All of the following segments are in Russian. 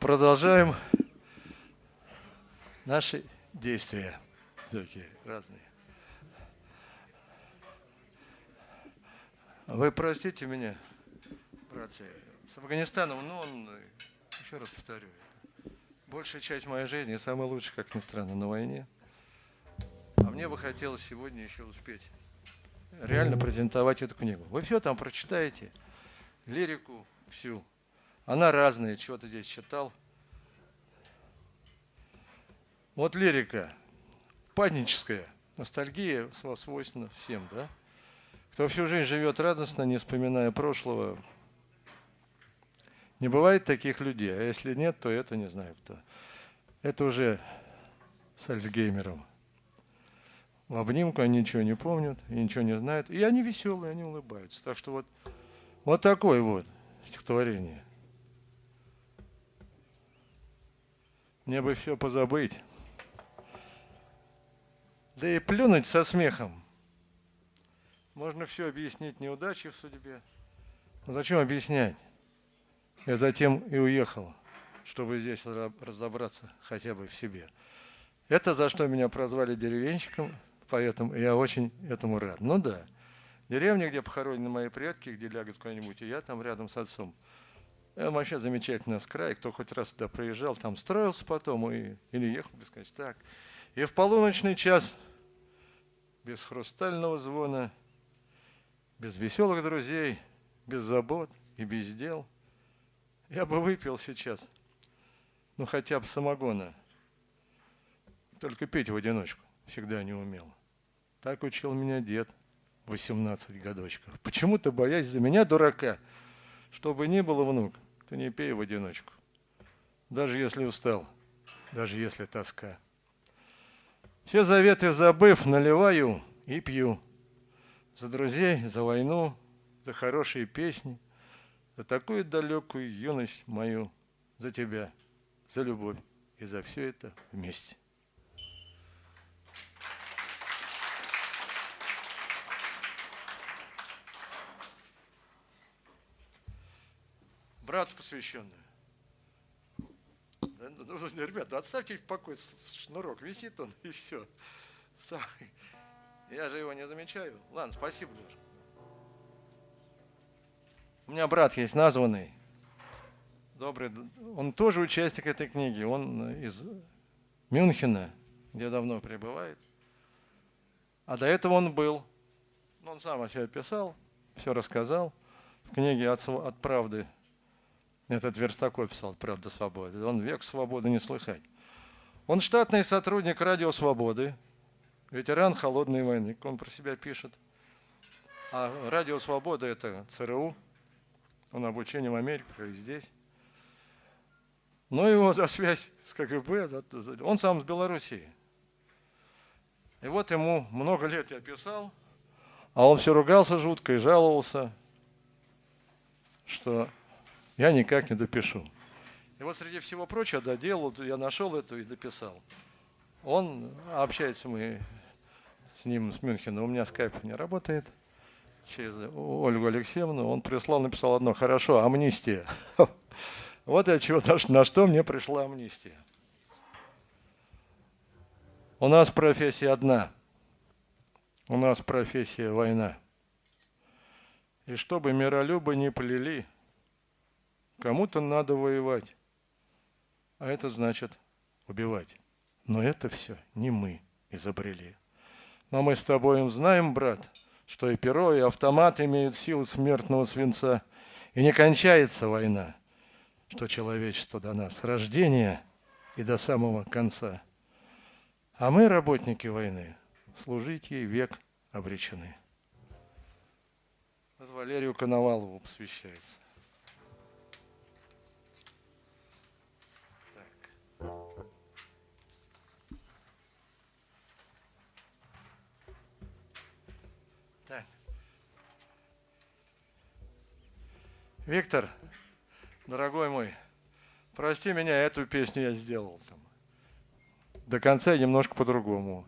Продолжаем наши действия. Такие разные. Вы простите меня, братцы, с Афганистаном, ну, он, еще раз повторю, большая часть моей жизни, самая лучшая, как ни странно, на войне. А мне бы хотелось сегодня еще успеть реально презентовать эту книгу. Вы все там прочитаете, лирику всю. Она разная, чего-то здесь читал. Вот лирика, паническая, ностальгия свойственна всем, да? Кто всю жизнь живет радостно, не вспоминая прошлого, не бывает таких людей. А если нет, то это не знаю кто. Это уже с Альцгеймером. В обнимку они ничего не помнят и ничего не знают. И они веселые, они улыбаются. Так что вот, вот такое вот стихотворение. Мне бы все позабыть. Да и плюнуть со смехом. Можно все объяснить неудачи в судьбе. Но зачем объяснять? Я затем и уехал, чтобы здесь разобраться хотя бы в себе. Это за что меня прозвали деревенщиком, поэтому я очень этому рад. Ну да, деревня, где похоронены мои предки, где лягут куда-нибудь, и я там рядом с отцом. Это вообще замечательный край. Кто хоть раз туда проезжал, там строился потом и, или ехал бесконечно. Так. И в полуночный час, без хрустального звона, без веселых друзей, без забот и без дел, я бы выпил сейчас, ну хотя бы самогона. Только пить в одиночку всегда не умел. Так учил меня дед, 18 годочков. Почему-то боясь за меня, дурака, чтобы не было внук, ты не пей в одиночку. Даже если устал, даже если тоска. Все заветы забыв, наливаю и пью. За друзей, за войну, за хорошие песни, за такую далекую юность мою, за тебя, за любовь и за все это вместе. Брату посвященную. Ну, ну, ребята, отставьте в покой шнурок, висит он и все. Я же его не замечаю. Ладно, спасибо, Леша. У меня брат есть названный, добрый, он тоже участник этой книги, он из Мюнхена, где давно пребывает. А до этого он был, он сам о себе писал, все рассказал в книге «От, от правды этот Верстаков писал «Правда свободы». Он век свободы не слыхать. Он штатный сотрудник Радио Свободы, ветеран Холодной войны, он про себя пишет. А Радио Свобода – это ЦРУ, он обучением в Америке, и здесь. Но его за связь с КГБ, он сам с Белоруссии. И вот ему много лет я писал, а он все ругался жутко и жаловался, что я никак не допишу. И вот среди всего прочего доделал, я нашел это и дописал. Он, общается мы с ним, с Мюнхена, у меня скайп не работает, через Ольгу Алексеевну, он прислал, написал одно, хорошо, амнистия. Вот я чего, на что мне пришла амнистия. У нас профессия одна. У нас профессия война. И чтобы миролюбы не плели – Кому-то надо воевать, а это значит убивать. Но это все не мы изобрели. Но мы с тобой знаем, брат, что и перо, и автомат имеют силы смертного свинца, и не кончается война, что человечество до нас, рождения и до самого конца. А мы, работники войны, служить ей век обречены. Вот Валерию Коновалову посвящается. Виктор, дорогой мой, прости меня, эту песню я сделал там. До конца немножко по-другому.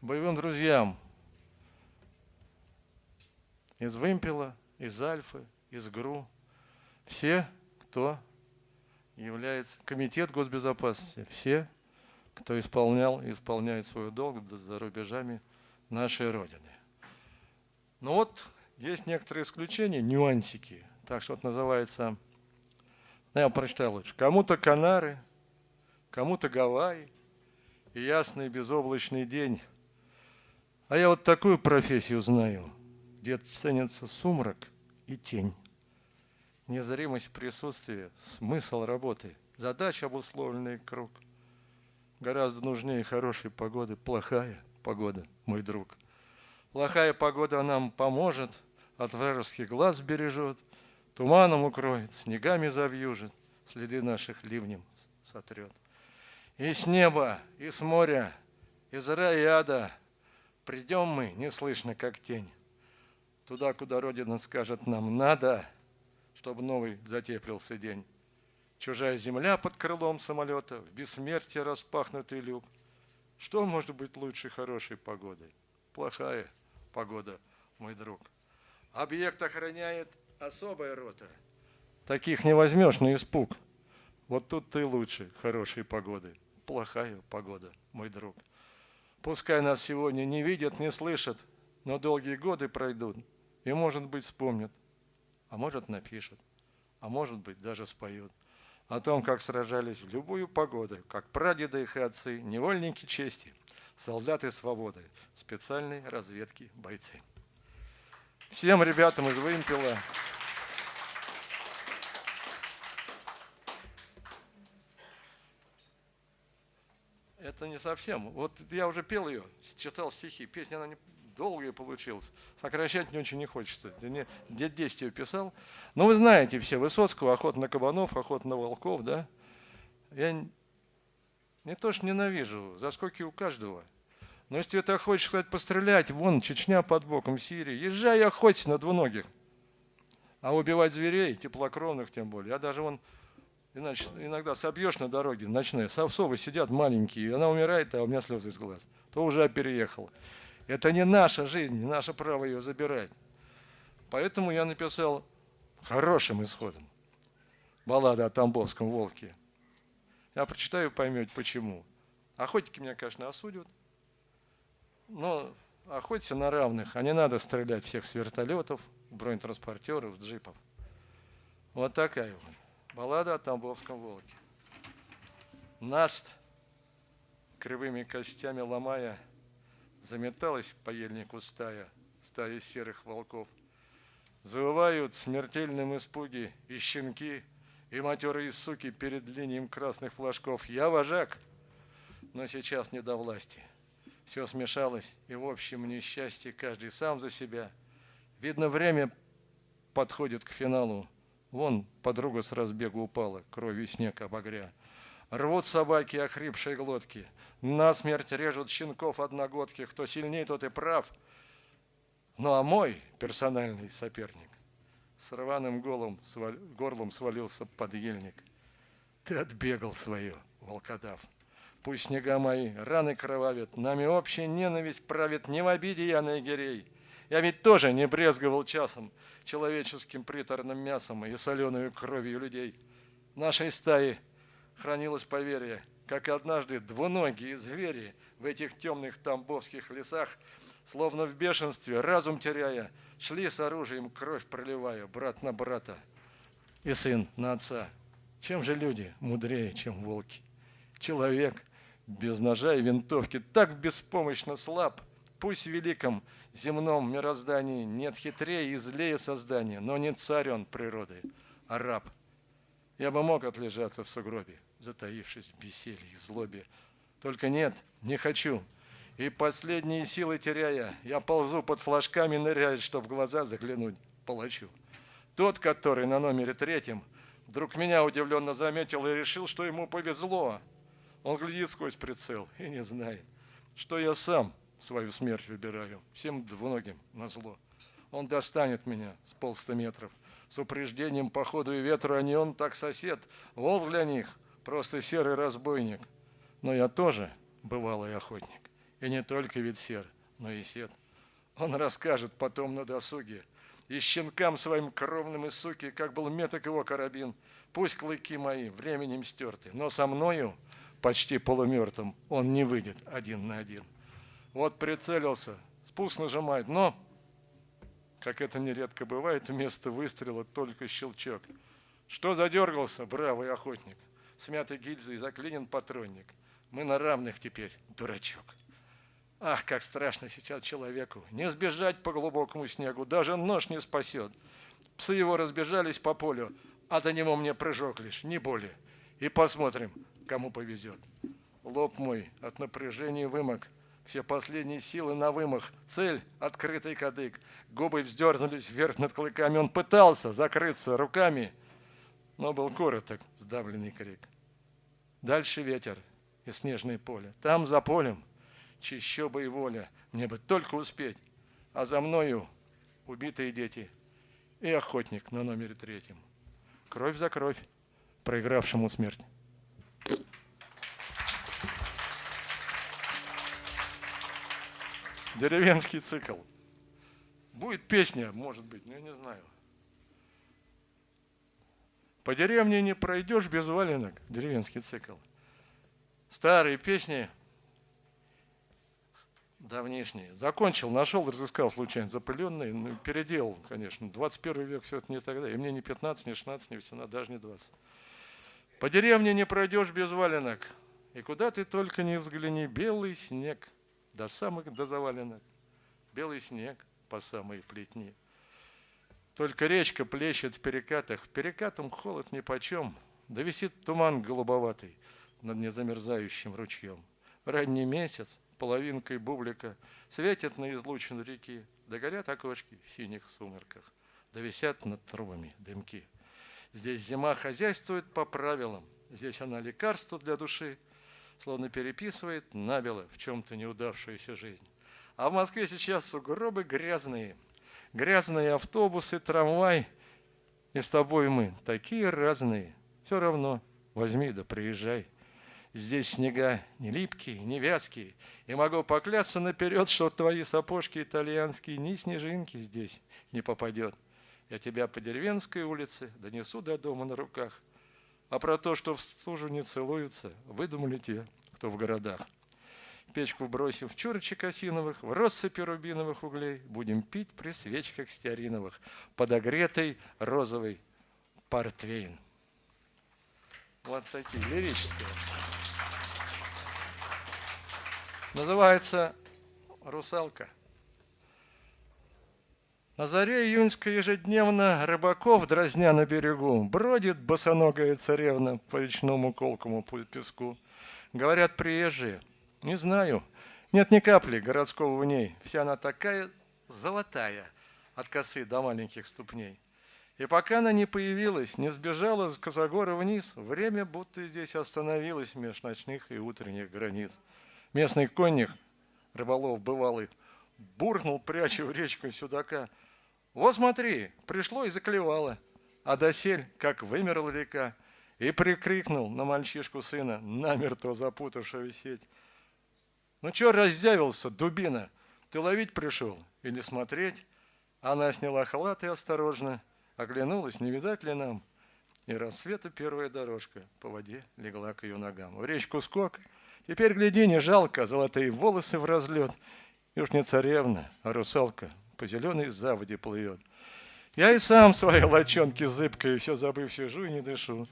Боевым друзьям из Вымпела, из Альфы, из ГРУ. Все кто является Комитет госбезопасности. Все, кто исполнял и исполняет свой долг за рубежами нашей Родины. Но вот есть некоторые исключения, нюансики. Так что вот называется, ну, я прочитаю лучше. Кому-то Канары, кому-то Гавайи и ясный безоблачный день. А я вот такую профессию знаю, где ценится сумрак и тень. Незримость присутствия, смысл работы, задача обусловленный круг. Гораздо нужнее хорошей погоды, плохая погода, мой друг. Плохая погода нам поможет, от вражеских глаз бережет, туманом укроет, снегами завьюжит, следы наших ливнем сотрет. И с неба, и с моря, из рая и ада придем мы, неслышно, как тень, туда, куда Родина скажет нам «надо», чтобы новый затеплился день. Чужая земля под крылом самолета, в бессмертие распахнутый люк. Что может быть лучше хорошей погоды? Плохая погода, мой друг. Объект охраняет особая рота. Таких не возьмешь на испуг. Вот тут ты лучше хорошей погоды. Плохая погода, мой друг. Пускай нас сегодня не видят, не слышат, но долгие годы пройдут, и, может быть, вспомнят а может напишут, а может быть даже споют о том, как сражались в любую погоду, как прадеды их и отцы, невольники чести, солдаты свободы, специальной разведки бойцы. Всем ребятам из Вымпела Это не совсем. Вот я уже пел ее, читал стихи. Песня, она не, долгая получилась. Сокращать мне очень не хочется. Дед 10 ее писал. Но вы знаете все, Высоцкого, охота на кабанов, охота на волков, да? Я не то что ненавижу, заскоки у каждого. Но если ты хочешь сказать пострелять, вон Чечня под боком, Сирия, езжай охотись на двуногих. А убивать зверей, теплокровных тем более. Я даже вон иначе, иногда собьешь на дороге ночные, совсовы сидят маленькие, и она умирает, а у меня слезы из глаз. То уже переехал. Это не наша жизнь, не наше право ее забирать. Поэтому я написал хорошим исходом баллада о Тамбовском волке. Я прочитаю, поймете почему. Охотники меня, конечно, осудят, но охотиться на равных, а не надо стрелять всех с вертолетов, бронетранспортеров, джипов. Вот такая вот баллада о Тамбовском волке. Наст, кривыми костями ломая, Заметалась по ельнику стая, стая серых волков. Завывают в смертельном испуге и щенки, и матерые суки перед линией красных флажков. Я вожак, но сейчас не до власти. Все смешалось, и в общем несчастье каждый сам за себя. Видно, время подходит к финалу. Вон подруга с разбегу упала, кровью снег обогря. Рвут собаки охрипшие глотки, насмерть режут щенков одногодки, кто сильнее, тот и прав. Ну а мой персональный соперник с рваным голом, свал, горлом свалился под ельник. Ты отбегал свое, волкодав. Пусть снега мои раны кровавят, нами общая ненависть правит не в обиде я на егерей. Я ведь тоже не брезговал часом человеческим приторным мясом и соленую кровью людей. Нашей стаи хранилось поверье, как однажды двуногие звери в этих темных тамбовских лесах, словно в бешенстве, разум теряя, шли с оружием, кровь проливая, брат на брата и сын на отца. Чем же люди мудрее, чем волки? Человек без ножа и винтовки так беспомощно слаб, пусть в великом земном мироздании нет хитрее и злее создания, но не царь он природы, а раб. Я бы мог отлежаться в сугробе, затаившись в беселье и злобе. Только нет, не хочу. И последние силы теряя, я ползу под флажками, ныряя, чтоб в глаза заглянуть палачу. Тот, который на номере третьем, вдруг меня удивленно заметил и решил, что ему повезло. Он глядит сквозь прицел и не знает, что я сам свою смерть выбираю, всем двуногим на зло. Он достанет меня с полста метров, с упреждением по ходу и ветру, а не он так сосед, волк для них – просто серый разбойник. Но я тоже бывалый охотник. И не только вид сер, но и сед. Он расскажет потом на досуге И щенкам своим кровным и суки, как был меток его карабин, пусть клыки мои временем стерты, но со мною, почти полумертвым, он не выйдет один на один. Вот прицелился, спуск нажимает, но, как это нередко бывает, вместо выстрела только щелчок. Что задергался, бравый охотник? Смятой гильзой заклинен патронник. Мы на равных теперь, дурачок. Ах, как страшно сейчас человеку. Не сбежать по глубокому снегу, даже нож не спасет. Псы его разбежались по полю, а до него мне прыжок лишь, не более. И посмотрим, кому повезет. Лоб мой от напряжения вымок, все последние силы на вымах. Цель — открытый кадык. Губы вздернулись вверх над клыками. Он пытался закрыться руками, но был короток сдавленный крик. Дальше ветер и снежное поле. Там, за полем, чищоба и воля. Мне бы только успеть. А за мною убитые дети и охотник на номере третьем. Кровь за кровь, проигравшему смерть. Деревенский цикл. Будет песня, может быть, но я не знаю. По деревне не пройдешь без валенок. Деревенский цикл. Старые песни давнишние. Закончил, нашел, разыскал случайно запыленный, ну, переделал, конечно. 21 век все это не тогда. И мне не 15, не 16, не 18, даже не 20. По деревне не пройдешь без валенок. И куда ты только не взгляни, белый снег до самых до заваленок. Белый снег по самой плетни. Только речка плещет в перекатах, перекатом холод нипочем, да висит туман голубоватый над незамерзающим ручьем. Ранний месяц, половинкой бублика, светит на излучину реки, да горят окошки в синих сумерках, да висят над трубами дымки. Здесь зима хозяйствует по правилам, здесь она лекарство для души, словно переписывает набело в чем-то неудавшуюся жизнь. А в Москве сейчас сугробы грязные, грязные автобусы, трамвай, и с тобой мы такие разные. Все равно возьми да приезжай. Здесь снега не липкие, не вязкие, и могу поклясться наперед, что твои сапожки итальянские ни снежинки здесь не попадет. Я тебя по деревенской улице донесу до дома на руках, а про то, что в стужу не целуются, выдумали те, кто в городах. Печку бросив чурочек осиновых, в россыпи рубиновых углей, будем пить при свечках стеариновых, подогретый розовый портвейн. Вот такие лирические. Называется «Русалка». На заре июньской ежедневно рыбаков, дразня на берегу, бродит босоногая царевна по речному колкому песку. Говорят приезжие, не знаю, нет ни капли городского в ней, вся она такая золотая от косы до маленьких ступней. И пока она не появилась, не сбежала с Косогора вниз, время будто здесь остановилось меж ночных и утренних границ. Местный конник, рыболов бывалый, буркнул, пряча в речку судака – вот смотри, пришло и заклевало, а досель, как вымерла река, и прикрикнул на мальчишку сына, намертво запутавшую сеть. Ну чё раздявился, дубина? Ты ловить пришел или смотреть? Она сняла халат и осторожно оглянулась, не видать ли нам. И рассвета первая дорожка по воде легла к ее ногам. В речку скок. Теперь, гляди, не жалко, золотые волосы в разлет. И уж не царевна, а русалка по зеленой заводе плывет. Я и сам своей лочонки зыбкой, все забыв, сижу и не дышу.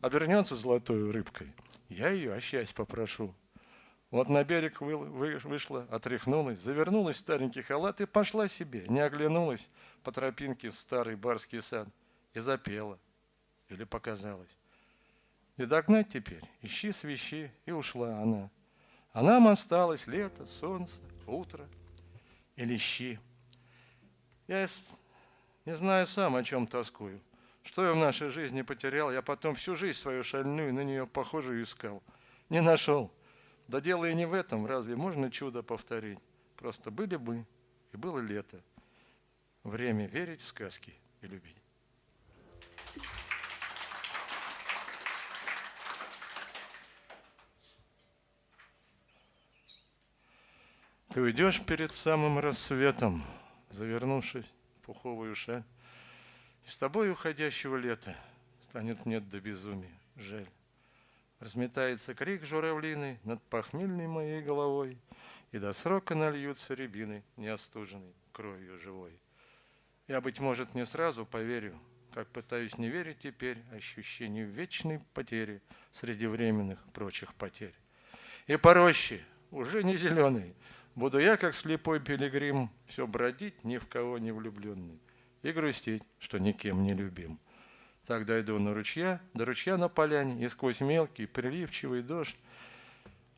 Обернется золотой рыбкой, я ее о счастье попрошу. Вот на берег вышла, отряхнулась, завернулась в старенький халат и пошла себе, не оглянулась по тропинке в старый барский сад и запела. Или показалось. И догнать теперь, ищи свищи, и ушла она. А нам осталось лето, солнце, утро или щи. Я не знаю сам, о чем тоскую. Что я в нашей жизни потерял, я потом всю жизнь свою шальную на нее похожую искал. Не нашел. Да дело и не в этом, разве можно чудо повторить? Просто были бы, и было лето. Время верить в сказки и любить. Ты уйдешь перед самым рассветом, завернувшись пуховую шаль. И с тобой уходящего лета станет мне до безумия жаль. Разметается крик журавлиный над похмельной моей головой, И до срока нальются рябины, неостуженной кровью живой. Я, быть может, не сразу поверю, как пытаюсь не верить теперь ощущению вечной потери среди временных прочих потерь. И по роще, уже не зеленый, буду я, как слепой пилигрим, все бродить, ни в кого не влюбленный, и грустить, что никем не любим. Так дойду на ручья, до ручья на поляне, и сквозь мелкий, приливчивый дождь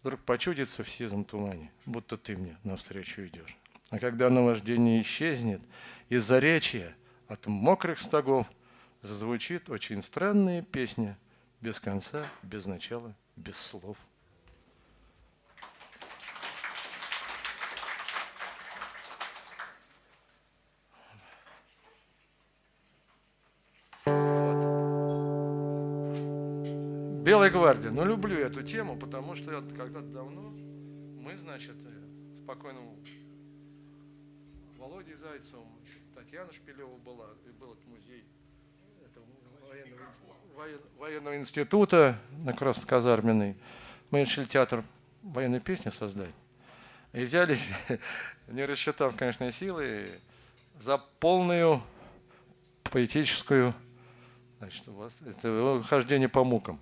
вдруг почудится в сизом тумане, будто ты мне навстречу идешь. А когда наваждение исчезнет, из-за речи от мокрых стогов зазвучит очень странная песня, без конца, без начала, без слов. Белая гвардия. Ну, люблю эту тему, потому что когда-то давно мы, значит, э, спокойно Володей Зайцевым, Татьяна Шпилева была, и был музей военного, воен, военного института на Красноказарменной. Мы решили театр военной песни создать. И взялись, не рассчитав, конечно, силы, за полную поэтическую значит, у вас, это хождение по мукам.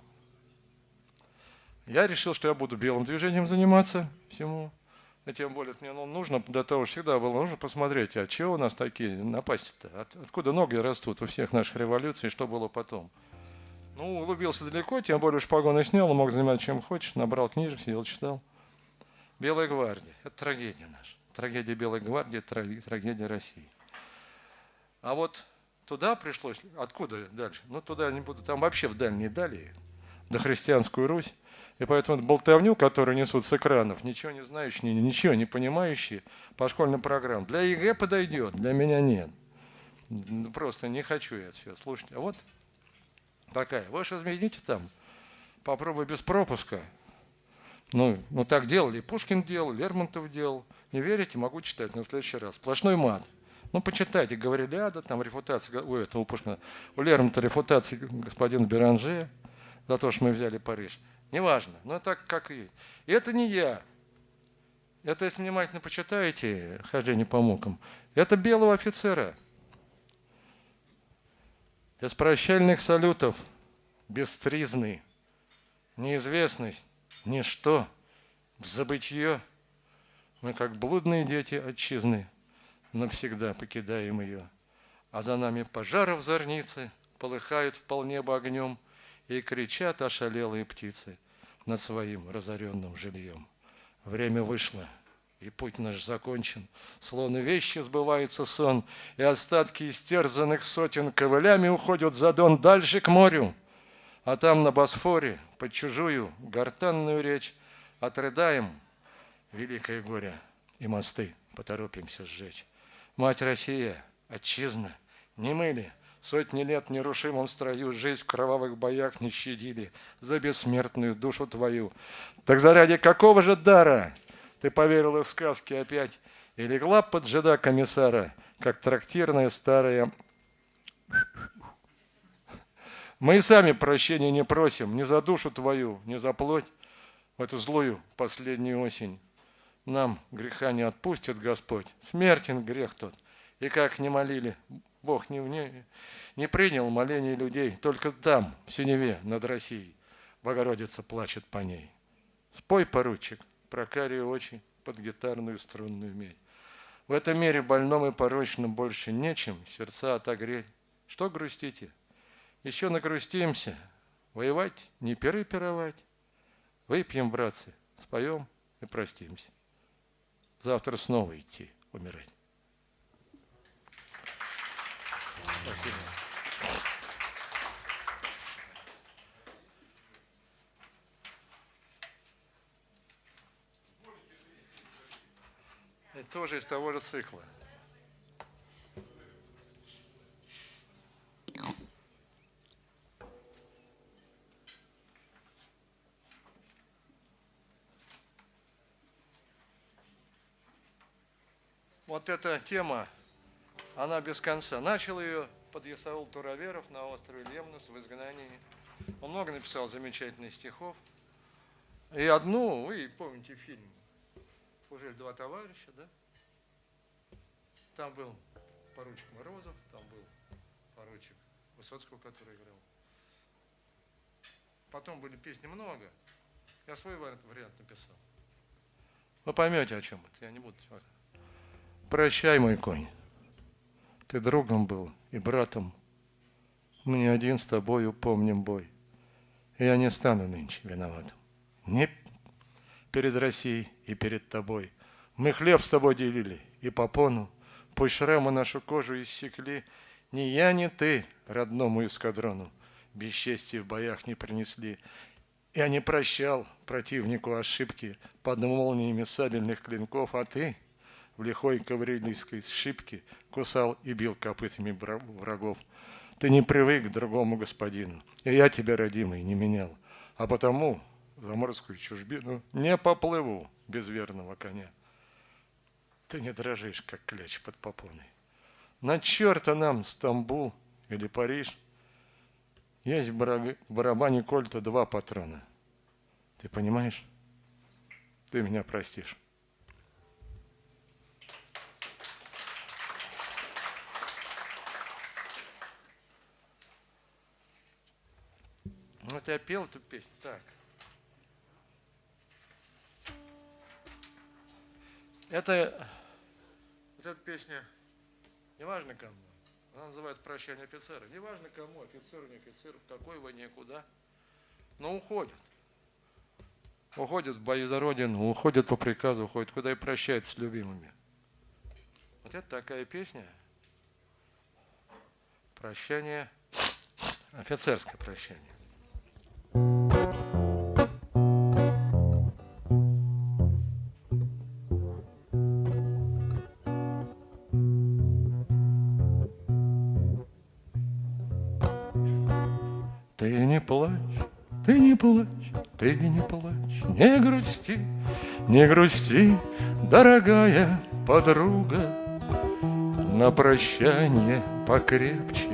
Я решил, что я буду белым движением заниматься всему. И тем более мне ну, нужно, для того всегда было нужно посмотреть, а чего у нас такие напасти-то? От, откуда ноги растут у всех наших революций, что было потом? Ну, углубился далеко, тем более ж погоны снял, мог заниматься чем хочешь, набрал книжек, сидел, читал. Белая гвардия – это трагедия наша. Трагедия Белой гвардии – трагедия России. А вот туда пришлось, откуда дальше? Ну, туда не буду, там вообще в дальней дали, до христианскую Русь. И поэтому болтовню, которую несут с экранов, ничего не знающие, ничего не понимающие по школьным программам, для ЕГЭ подойдет, для меня нет. Просто не хочу я это все слушать. А вот такая. Вы же измените там. Попробуй без пропуска. Ну, ну так делали. Пушкин делал, Лермонтов делал. Не верите? Могу читать, но в следующий раз. Сплошной мат. Ну, почитайте, говорили, ада, там рефутация, у этого Пушкина, у Лермонтова рефутация господина Беранже за то, что мы взяли Париж. Неважно, но так как и это не я. Это, если внимательно почитаете хождение по мукам, это белого офицера. Без прощальных салютов, бестризный, неизвестность, ничто, в забытье. Мы, как блудные дети отчизны, навсегда покидаем ее. А за нами пожары в зорнице полыхают вполне бы огнем – и кричат ошалелые птицы над своим разоренным жильем. Время вышло, и путь наш закончен, словно вещи сбывается сон, и остатки истерзанных сотен ковылями уходят за дон дальше к морю. А там на Босфоре под чужую гортанную речь отрыдаем великое горе и мосты поторопимся сжечь. Мать Россия, отчизна, не мыли, Сотни лет в нерушимом строю жизнь в кровавых боях не щадили за бессмертную душу твою. Так заради какого же дара ты поверила в сказки опять и легла под жида комиссара, как трактирная старая... Мы и сами прощения не просим ни за душу твою, ни за плоть в эту злую последнюю осень. Нам греха не отпустит Господь, смертен грех тот. И как не молили Бог не, не, не принял моление людей, только там, в синеве над Россией, Богородица плачет по ней. Спой, поручик, про карие очи под гитарную струнную медь. В этом мире больном и порочном больше нечем сердца отогреть. Что грустите? Еще нагрустимся. Воевать, не перы пировать. Выпьем, братцы, споем и простимся. Завтра снова идти умирать. Спасибо. Это тоже из того же цикла. Вот эта тема она без конца. Начал ее подъясаул Тураверов на острове Лемнос в изгнании. Он много написал замечательных стихов. И одну, вы помните фильм «Служили два товарища», да? Там был поручик Морозов, там был поручик Высоцкого, который играл. Потом были песни много. Я свой вариант написал. Вы поймете, о чем это. Я не буду. Прощай, мой конь. Ты другом был и братом. Мы не один с тобою помним бой. И я не стану нынче виноватым. Не перед Россией и перед тобой. Мы хлеб с тобой делили и попону. Пусть шрамы нашу кожу иссекли. Ни я, ни ты родному эскадрону бесчестия в боях не принесли. Я не прощал противнику ошибки под молниями сабельных клинков, а ты — в лихой каврилийской шибке кусал и бил копытами врагов. Ты не привык к другому господину, и я тебя, родимый, не менял. А потому в заморскую чужбину не поплыву без верного коня. Ты не дрожишь, как кляч под попоной. На черта нам Стамбул или Париж. Есть в барабане кольта два патрона. Ты понимаешь? Ты меня простишь. Вот я пел эту песню. Так. Это, вот эта песня, неважно кому, она называется «Прощание офицера». Неважно кому, офицер, не офицер, в какой войне, куда, но уходят. Уходят в бои за Родину, уходят по приказу, уходят куда и прощаются с любимыми. Вот это такая песня. Прощание, офицерское прощание. Ты не плачь, ты не плачь, ты не плачь, не грусти, не грусти, дорогая подруга. На прощание покрепче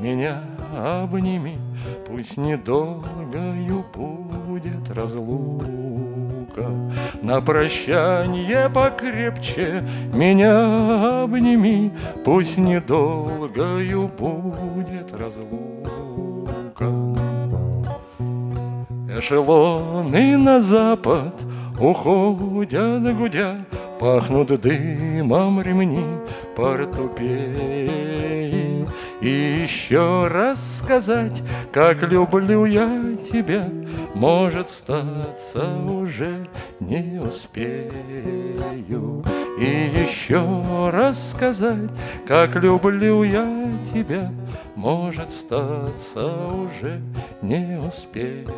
меня обними, Пусть недолгою будет разлука. На прощание покрепче меня обними, Пусть недолгою будет разлука. Эшелоны на запад уходят, гудя, Пахнут дымом ремни портупеи. И еще раз сказать, как люблю я тебя, Может, статься уже не успею. И еще раз сказать, как люблю я тебя, Может, статься уже не успею.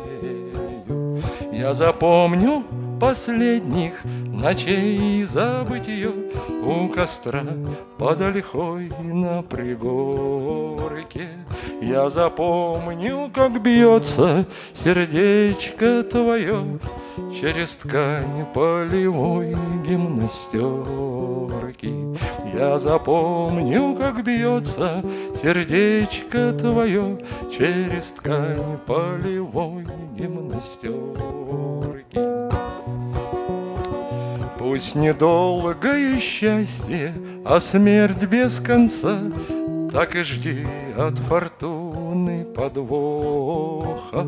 Я запомню последних ночей забытье У костра под ольхой на пригорке. Я запомню, как бьется сердечко твое Через ткань полевой гимнастерки. Я запомню, как бьется сердечко твое Через ткань полевой гимнастерки. Пусть недолгое счастье, а смерть без конца, Так и жди от фортуны подвоха.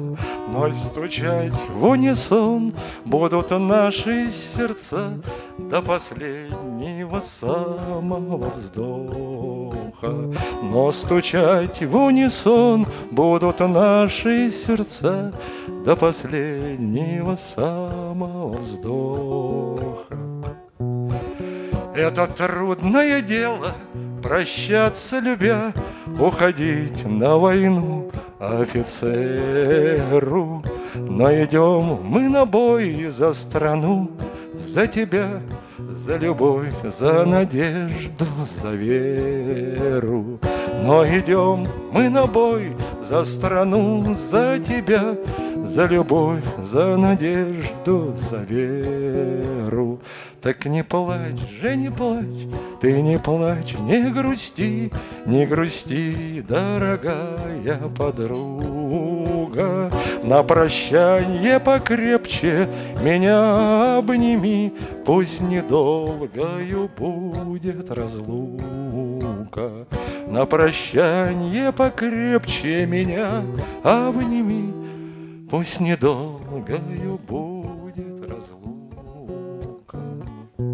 Но стучать в унисон будут наши сердца До последнего самого вздоха. Но стучать в унисон будут наши сердца До последнего самого вздоха. Это трудное дело Прощаться любя Уходить на войну офицеру. Но идем мы на бой за страну За тебя, за любовь, за надежду, за веру. Но идем мы на бой за страну, за тебя За любовь, за надежду, за веру Так не плачь же, не плачь, ты не плачь, не грусти, не грусти, дорогая подруга. На прощанье покрепче меня обними, Пусть недолгою будет разлука. На прощанье покрепче меня обними, Пусть недолгою будет. Спасибо.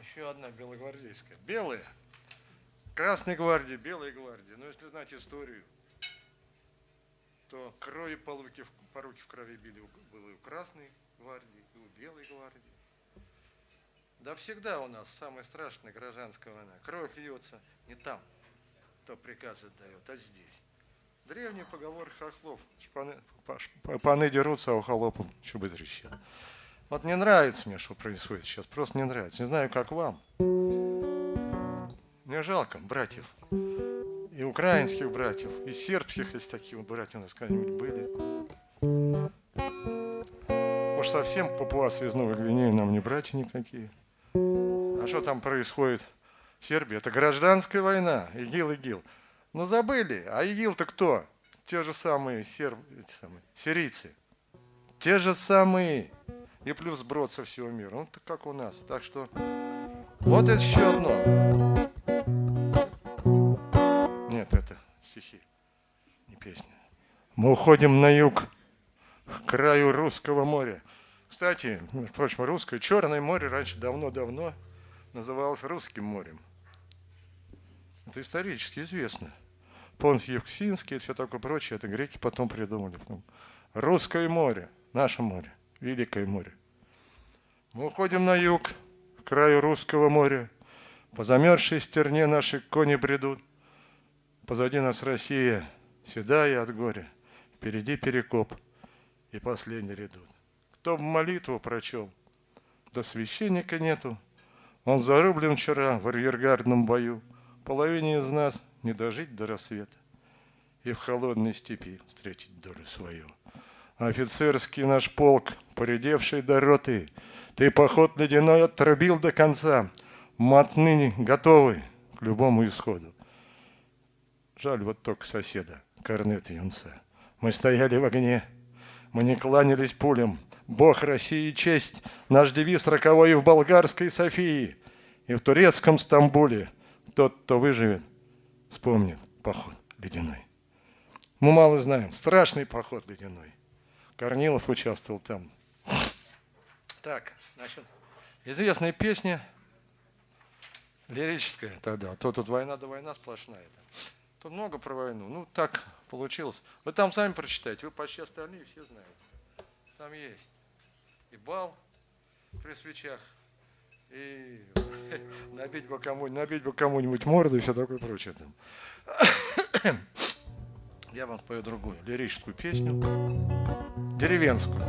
Еще одна белогвардейская. Белая. Красной гвардии, белой гвардии. Но если знать историю, то крови по руки, по руки в крови били было и у Красной гвардии, и у Белой гвардии. Да всегда у нас самая страшная гражданская война. Кровь льется не там, кто приказ отдает, а здесь. Древний поговор хохлов. Шпаны, паны дерутся, а у холопов чубы трещат. Вот не нравится мне, что происходит сейчас. Просто не нравится. Не знаю, как вам. Мне жалко братьев и украинских братьев, и сербских, если такие братья у нас когда-нибудь были. Уж совсем папуасы из Новой Гвинеи нам не братья никакие. А что там происходит в Сербии? Это гражданская война, ИГИЛ, ИГИЛ. Ну, забыли, а ИГИЛ-то кто? Те же самые, серб... самые сирийцы. Те же самые. И плюс брод со всего мира. Ну, так как у нас. Так что вот это еще одно. стихи, не песня. Мы уходим на юг, к краю русского моря. Кстати, между русское Черное море раньше давно-давно называлось Русским морем. Это исторически известно. Понт Евксинский и все такое прочее, это греки потом придумали. Русское море, наше море, Великое море. Мы уходим на юг, к краю русского моря. По замерзшей стерне наши кони бредут. Позади нас Россия, седая от горя, впереди перекоп и последний редут. Кто молитву прочел, да священника нету. Он зарублен вчера в арьергардном бою. Половине из нас не дожить до рассвета и в холодной степи встретить долю свою. Офицерский наш полк, поредевший до роты, ты поход ледяной отрубил до конца, мы отныне готовы к любому исходу. Жаль вот только соседа, корнет юнца. Мы стояли в огне, мы не кланялись пулям. Бог России честь, наш девиз роковой и в болгарской Софии, и в турецком Стамбуле. Тот, кто выживет, вспомнит поход ледяной. Мы мало знаем, страшный поход ледяной. Корнилов участвовал там. Так, значит, известная песня, лирическая тогда, то тут война да война сплошная. Тут много про войну. Ну, так получилось. Вы там сами прочитаете, вы почти остальные все знаете. Там есть и бал при свечах, и набить бы кому-нибудь, набить бы кому-нибудь морду и все такое прочее. Там. Я вам спою другую лирическую песню, деревенскую.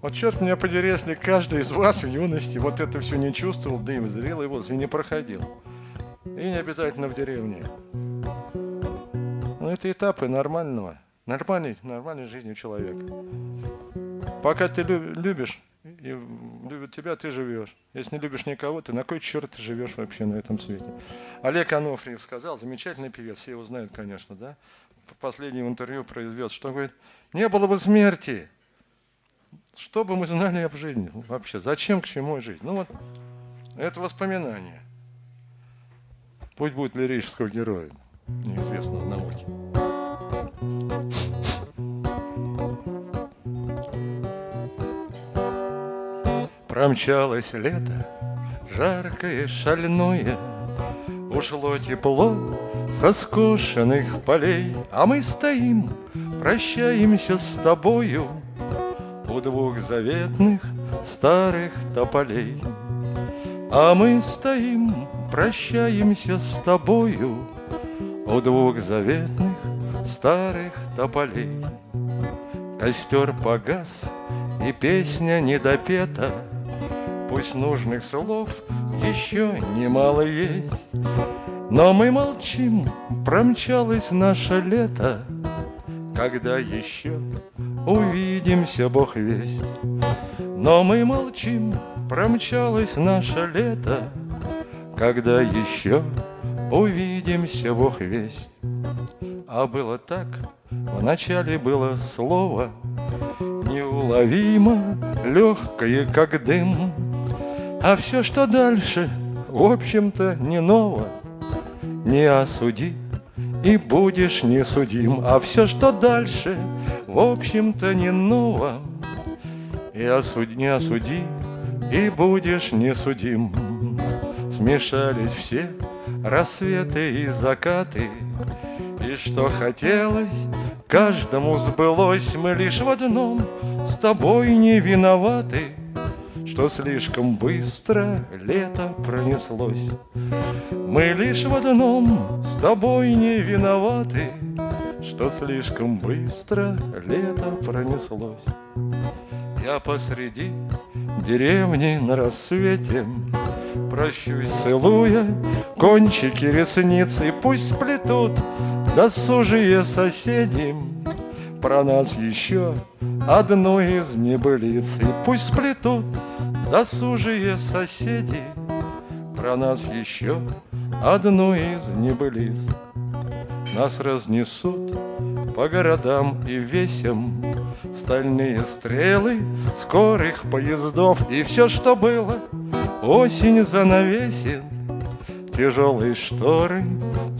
Вот черт меня подери, если каждый из вас в юности вот это все не чувствовал, да и зрелый возраст, и не проходил. И не обязательно в деревне. Но это этапы нормального, нормальной, нормальной жизни человека. Пока ты любишь, и любят тебя, ты живешь. Если не любишь никого, ты на кой черт ты живешь вообще на этом свете? Олег Анофриев сказал, замечательный певец, все его знают, конечно, да? В последнем интервью произвел, что говорит, не было бы смерти, что бы мы знали об жизни вообще? Зачем, к чему жизнь? Ну вот, это воспоминание. Путь будет лирического героя, неизвестного науки. Промчалось лето, жаркое, шальное, Ушло тепло со скошенных полей, А мы стоим, прощаемся с тобою У двух заветных старых тополей. А мы стоим, прощаемся с тобою У двух заветных старых тополей. Костер погас, и песня недопета, Пусть нужных слов еще немало есть, Но мы молчим, промчалось наше лето, Когда еще увидимся, Бог весть. Но мы молчим, промчалось наше лето, Когда еще увидимся, Бог весть. А было так, вначале было слово Неуловимо, легкое, как дым. А все, что дальше, в общем-то, не ново. Не осуди, и будешь не судим А все, что дальше, в общем-то, не ново. И осуди, не осуди, и будешь не судим Смешались все рассветы и закаты И что хотелось, каждому сбылось. Мы лишь в одном. С тобой не виноваты Что слишком быстро лето пронеслось. Мы лишь в одном. С тобой не виноваты Что слишком быстро лето пронеслось. Я посреди деревни на рассвете Прощусь, целуя кончики ресниц И пусть сплетут досужие соседи Про нас еще одну из небылиц. И пусть сплетут досужие соседи Про нас еще одну из небылиц. Нас разнесут по городам и весям Стальные стрелы скорых поездов. И все, что было, осень занавесит Тяжелые шторы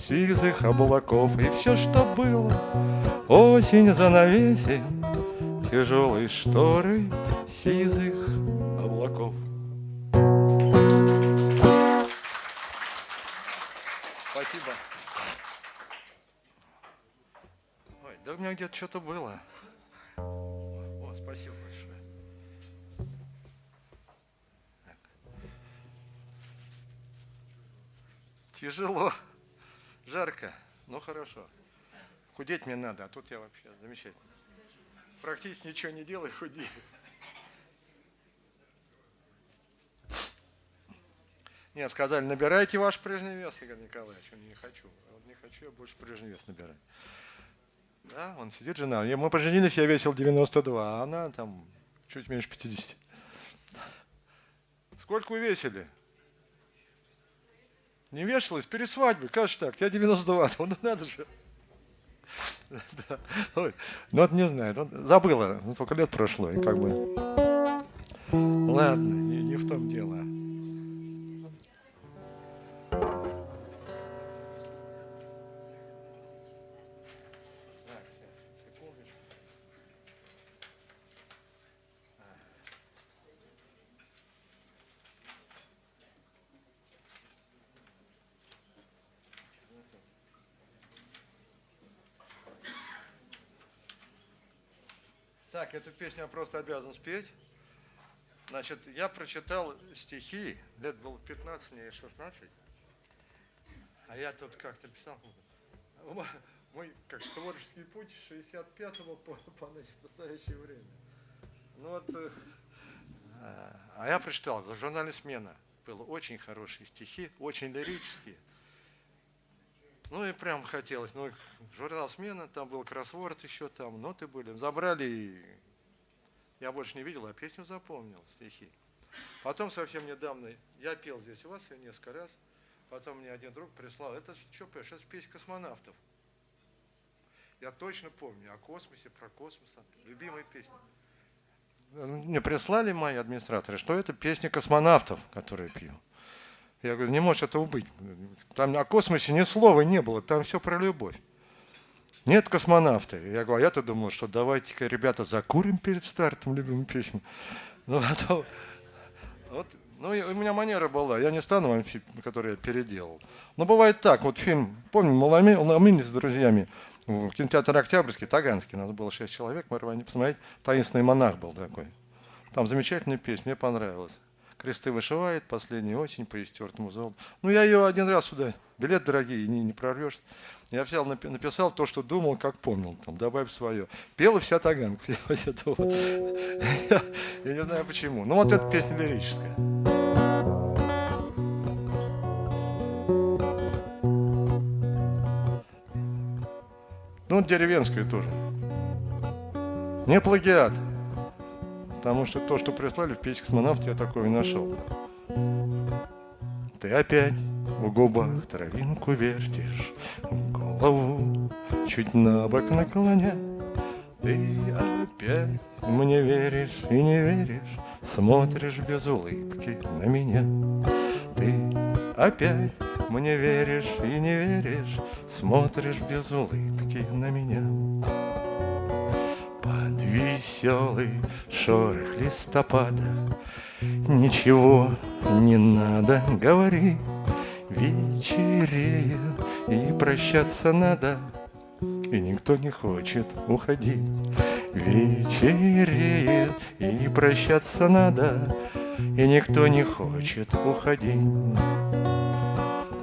сизых облаков И все, что было, осень занавесит Тяжелые шторы сизых облаков Спасибо. Ой, да у меня где-то что-то было. О, спасибо большое. Так. Тяжело, жарко, но хорошо. Худеть мне надо, а тут я вообще замечательно. Практически ничего не делаю, худею. Нет, сказали, набирайте ваш прежний вес, Игорь Николаевич. Он не хочу. Вот не хочу, я больше прежний вес набирать. Да, он сидит, жена. Мы поженились, я весил 92, а она там чуть меньше 50. Сколько вы весили? Не вешалась? Перед свадьбой, как же так? Я 92, ну надо же. Да. Ну вот не знаю, забыла, ну сколько лет прошло, и как бы... Ладно, не в том дело. Так, эту песню я просто обязан спеть. Значит, я прочитал стихи, лет было 15, мне 16. А я тут как-то писал, мой как творческий путь с 65 по, по значит, настоящее время. Ну вот, э, а я прочитал, в журнале «Смена» было очень хорошие стихи, очень лирические. Ну и прям хотелось. Ну, журнал «Смена», там был кроссворд еще там, ноты были. Забрали, и я больше не видел, а песню запомнил, стихи. Потом совсем недавно, я пел здесь у вас несколько раз, потом мне один друг прислал, это что пишешь, это песня космонавтов. Я точно помню о космосе, про космос, любимая песня. Мне прислали мои администраторы, что это песня космонавтов, которые пью. Я говорю, не может этого быть. Там о космосе ни слова не было, там все про любовь. Нет космонавты. Я говорю, а я-то думал, что давайте-ка, ребята, закурим перед стартом любимую песню. Ну, а то, вот, ну, у меня манера была, я не стану вам, который я переделал. Но бывает так, вот фильм, помню, Маламин с друзьями, в кинотеатре Октябрьский, Таганский, нас было шесть человек, мы рвали посмотреть, «Таинственный монах» был такой. Там замечательная песня, мне понравилась кресты вышивает, последняя осень по истертому золоту. Ну, я ее один раз сюда, билет дорогие, не, не прорвешь. Я взял, написал то, что думал, как помнил, там, добавь свое. Пела вся таганка. Я не знаю почему. Ну вот эта песня лирическая. Ну, деревенская тоже. Не плагиат. Потому что то, что прислали в печь космонавт, я такое нашел. Ты опять в губах травинку вертишь, Голову чуть на бок наклоня. Ты опять мне веришь и не веришь, Смотришь без улыбки на меня. Ты опять мне веришь и не веришь, Смотришь без улыбки на меня. Под веселый шорох листопада. Ничего не надо говорить, вечереет и прощаться надо, и никто не хочет уходить. Вечереет и прощаться надо, и никто не хочет уходить.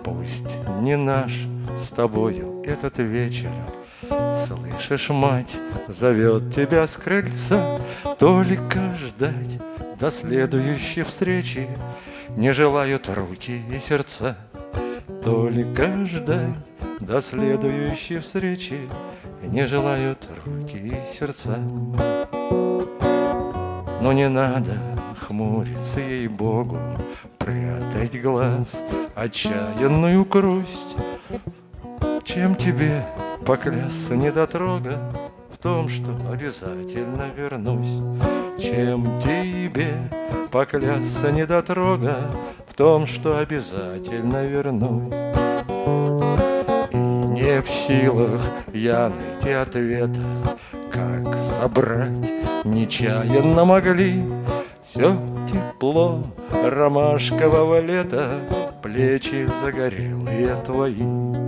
Пусть не наш с тобою этот вечер, Слышишь, мать зовет тебя с крыльца, Только ждать до следующей встречи. Не желают руки и сердца Только ждать до следующей встречи. Не желают руки и сердца. Но не надо хмуриться ей-богу Прятать глаз, отчаянную грусть Чем тебе поклясться недотрога В том, что обязательно вернусь чем тебе поклясться недотрога В том, что обязательно вернусь. И не в силах я найти ответа, Как собрать нечаянно могли Все тепло ромашкового лета, Плечи загорелые твои.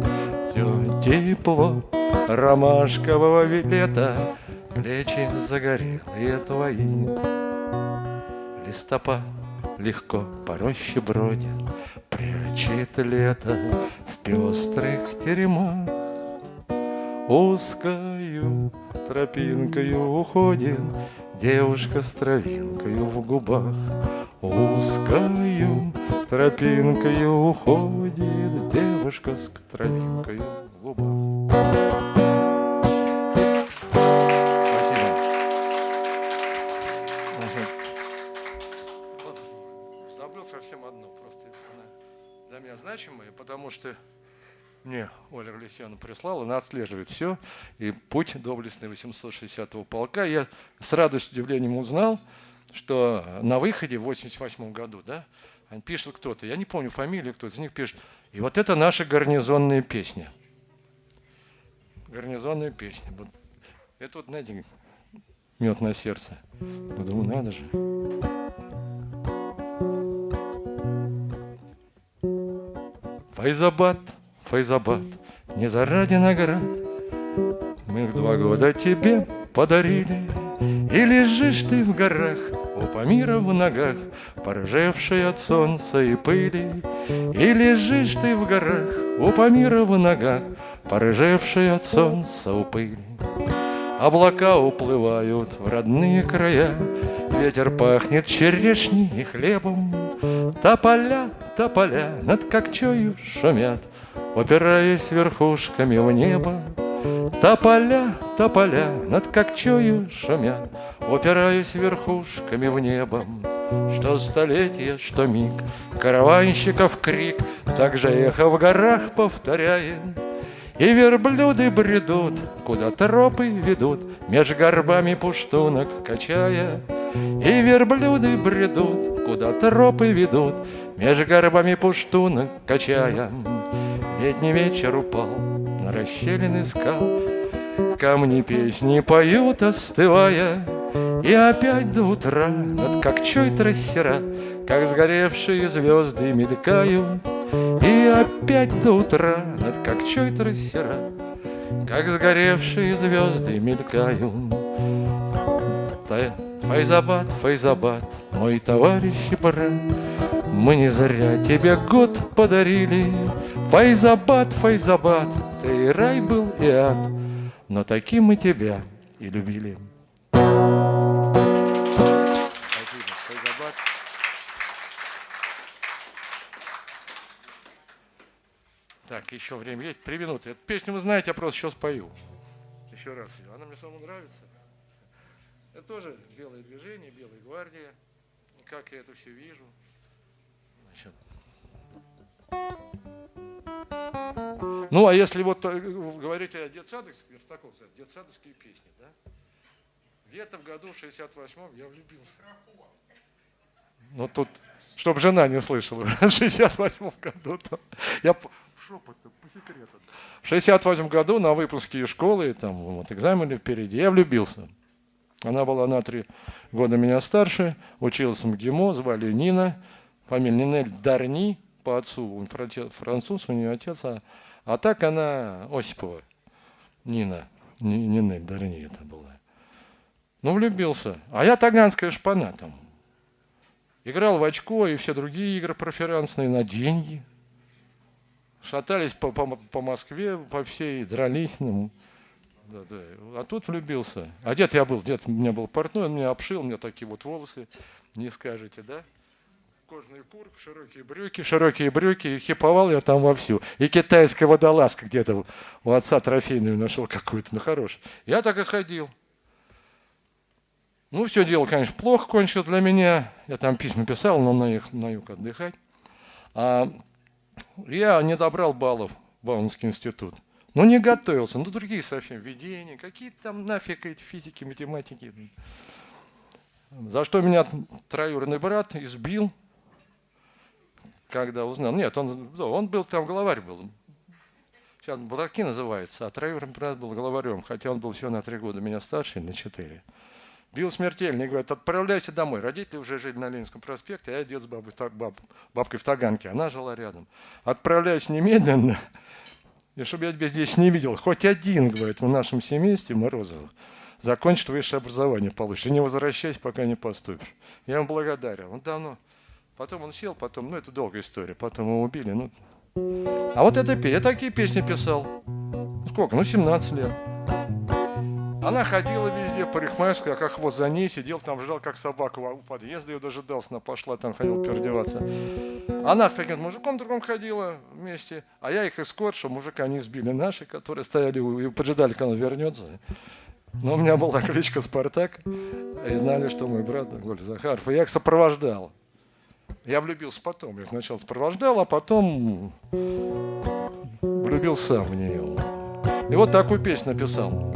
Тепло ромашкового лета, Плечи загорелые твои. Листопад легко по роще бродит, Прячет лето в пестрых теремах. Узкою тропинкою уходит Девушка с травинкою в губах. Узкою тропинкою уходит Девушка с травинкою в губах. Значимые, потому что мне Оля Глесьяна прислала, она отслеживает все, и путь доблестный 860-го полка. Я с радостью, удивлением узнал, что на выходе в 88 году, да, они пишут кто-то, я не помню фамилию, кто из них пишет, и вот это наша гарнизонная песня. Гарнизонная песня. Вот. Это вот, знаете, мед на сердце. Думаю, надо же. Файзабад, Файзабад, не заради наград. Мы их два года тебе подарили И лежишь ты в горах у Памира в ногах Поржевший от солнца и пыли. И лежишь ты в горах у Памира в ногах Поржевший от солнца у пыли. Облака уплывают в родные края Ветер пахнет черешней и хлебом Тополя, тополя над Кокчою шумят, Упираясь верхушками в небо. Тополя, тополя над Кокчою шумят, Упираясь верхушками в небо. Что столетие, что миг, караванщиков крик, Так же эхо в горах повторяет, и верблюды бредут, куда тропы ведут, Меж горбами пуштунок качая, и верблюды бредут, куда тропы ведут, Меж горбами пуштунок качая. Летний вечер упал на расщелины скал, Камни песни поют, остывая, И опять до утра над кокчой трассера, Как сгоревшие звезды мелькают, И опять до утра над кокчой трассера, Как сгоревшие звезды мелькают. Файзабад, Файзабад, мой товарищ и брат, Мы не зря тебе год подарили. Файзабад, Файзабад, ты и рай был, и ад, но таким мы тебя и любили. Еще время есть. Три минуты. Эту песню вы знаете, я просто сейчас пою. Еще раз. Она мне самому нравится. Это тоже белое движение, белая гвардия. Как я это все вижу. Значит. Ну, а если вот э, говорить о детсадовских, Верстаков, детсадовские песни, да? Где-то в году в 68-м я влюбился. Ну, тут, чтобы жена не слышала, в 68-м году, я шепот по секрету. В 68 году на выпуске из школы, там вот экзамены впереди, я влюбился. Она была на три года меня старше, училась в МГИМО, звали Нина, фамилия Нинель Дарни, по отцу, он француз, у нее отец, а, а так она Осипова, Нина, Нинель Дарни это была. Ну, влюбился. А я таганская шпана там. Играл в очко и все другие игры проферансные на деньги – шатались по, по, по Москве, по всей, дрались. Ну, да, да. А тут влюбился. А дед я был, дед у меня был портной, он меня обшил, у меня такие вот волосы, не скажете, да? Кожный пурк, широкие брюки, широкие брюки, и хиповал я там вовсю. И китайская водолазка где-то у отца трофейную нашел какую-то, ну хорош. Я так и ходил. Ну, все дело, конечно, плохо кончилось для меня. Я там письма писал, но на, их, на юг отдыхать. А я не добрал баллов в Бауманский институт. Ну, не готовился. Ну, другие совсем видения, какие там нафиг эти физики, математики. За что меня троюродный брат избил, когда узнал. Нет, он, он был там, главарь был. Сейчас Братки называется, а троюродный брат был главарем, хотя он был всего на три года меня старше, на четыре. Бил смертельно и говорит, отправляйся домой. Родители уже жили на Ленинском проспекте, а я дед с бабой, баб, бабкой в Таганке. Она жила рядом. Отправляйся немедленно, и чтобы я тебя здесь не видел. Хоть один, говорит, в нашем семействе Морозов закончит высшее образование получишь. И не возвращайся, пока не поступишь. Я ему благодарен. Он давно. Потом он сел, потом, ну это долгая история, потом его убили. Ну. А вот это, я такие песни писал. Сколько? Ну, 17 лет. Она ходила везде, парикмахерская, как хвост за ней, сидел там, ждал, как собака у подъезда, ее дожидался, она пошла, там ходил переодеваться. Она с таким мужиком другом ходила вместе, а я их эскорт, что мужика не сбили наши, которые стояли и поджидали, когда он вернется. Но у меня была кличка Спартак, и знали, что мой брат Голь Захаров, и я их сопровождал. Я влюбился потом, я их сначала сопровождал, а потом влюбился в нее. И вот такую песню написал.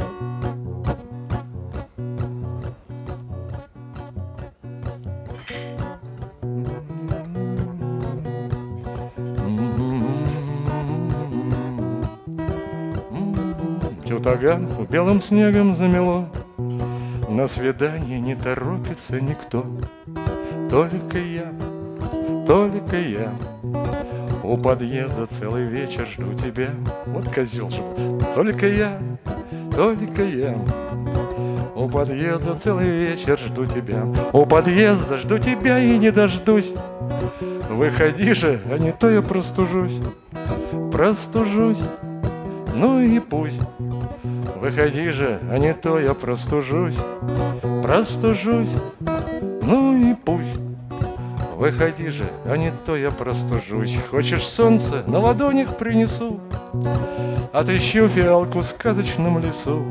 Таганку белым снегом замело. На свидание не торопится никто, Только я, только я. У подъезда целый вечер жду тебя. Вот козел же. Только я, только я. У подъезда целый вечер жду тебя. У подъезда жду тебя и не дождусь. Выходи же, а не то я простужусь. Простужусь. Ну и пусть. Выходи же, а не то я простужусь, простужусь, ну и пусть. Выходи же, а не то я простужусь. Хочешь солнце, на ладонях принесу. Отыщу фиалку в сказочном лесу.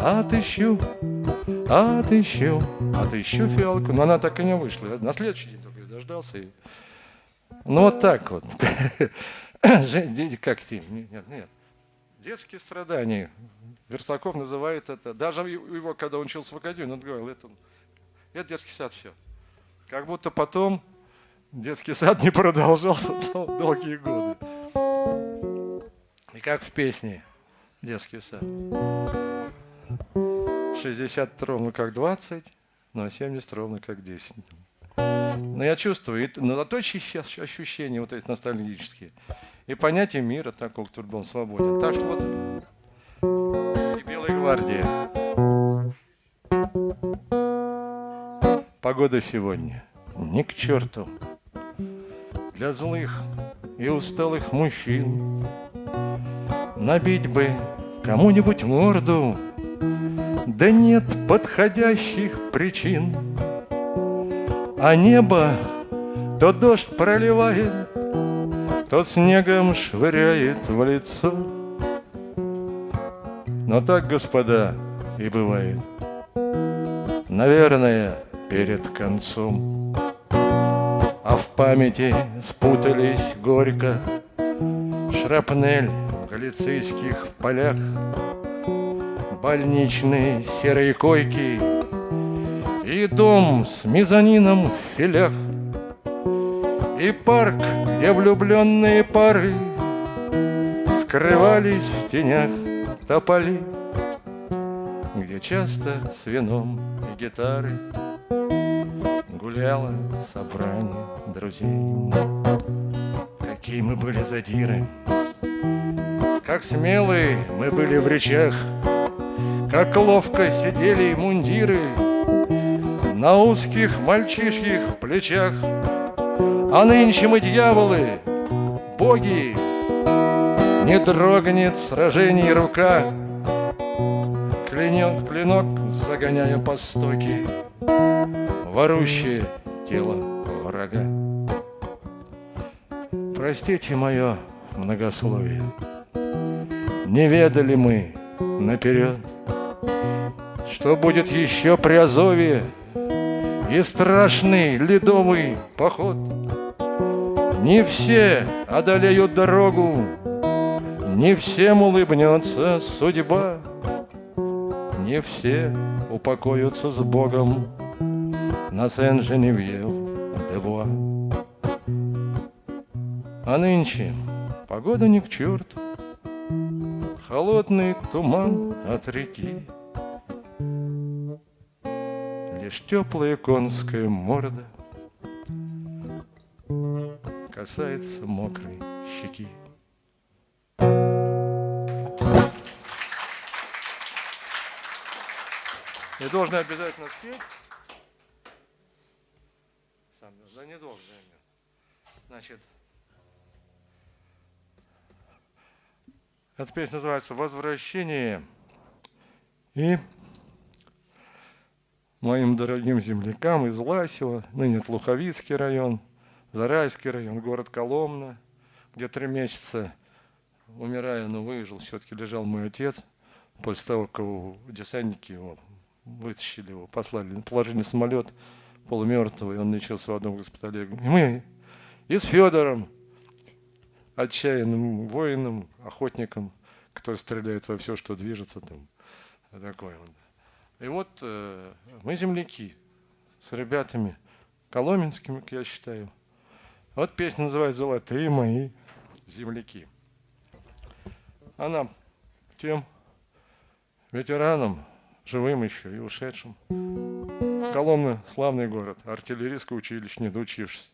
Отыщу, отыщу, отыщу фиалку. Но она так и не вышла. На следующий день только дождался. И... Ну вот так вот. Как ты? Нет, нет. Детские страдания. Верстаков называет это, даже его, когда он учился в академии, он говорил, это, это детский сад все. Как будто потом детский сад не продолжался долгие годы. И как в песне детский сад. 60 ровно как 20, но 70 ровно как 10. Но я чувствую, но то сейчас ощущения вот эти ностальгические и понятие мира такого, который был свободен. Так что вот и Белая гвардия. Погода сегодня ни к черту. Для злых и усталых мужчин Набить бы кому-нибудь морду Да нет подходящих причин А небо то дождь проливает То снегом швыряет в лицо. Но так, господа, и бывает. Наверное, перед концом. А в памяти спутались горько. Шрапнель в галицийских полях. Больничные серые койки. И дом с мезонином в филях. И парк, где влюбленные пары Скрывались в тенях тополи Где часто с вином и гитарой Гуляло собрание друзей. Какие мы были задиры Как смелые мы были в речах Как ловко сидели мундиры На узких мальчишьих плечах А нынче мы дьяволы, боги. Не дрогнет в сражении рука. Клянет клинок, загоняя по стоке Ворущее тело врага. Простите мое многословие. Не ведали мы наперед Что будет еще при Азове И страшный ледовый поход Не все одолеют дорогу Не всем улыбнется судьба Не все упокоятся с Богом. На Сен-Женевьев-де-Буа а нынче погода не к черту, Холодный туман от реки. Лишь теплая конская морда Касается мокрой щеки. Я должен обязательно спеть. Сам, да не должен. Значит, Эта песня называется «Возвращение». И моим дорогим землякам из Ласева, ныне Луховицкий район, Зарайский район, город Коломна, где три месяца, умирая, но выжил, все-таки лежал мой отец. После того, как десантники его вытащили его, послали, положили на самолет полумертвый, он лечился в одном госпитале. И мы и с Федором отчаянным воином, охотником, который стреляет во все, что движется там. Такой вот. И вот э, мы земляки с ребятами коломенскими, как я считаю. Вот песня называется «Золотые мои земляки». Она тем ветеранам, живым еще и ушедшим. Коломна – славный город, артиллерийское училище, не доучившись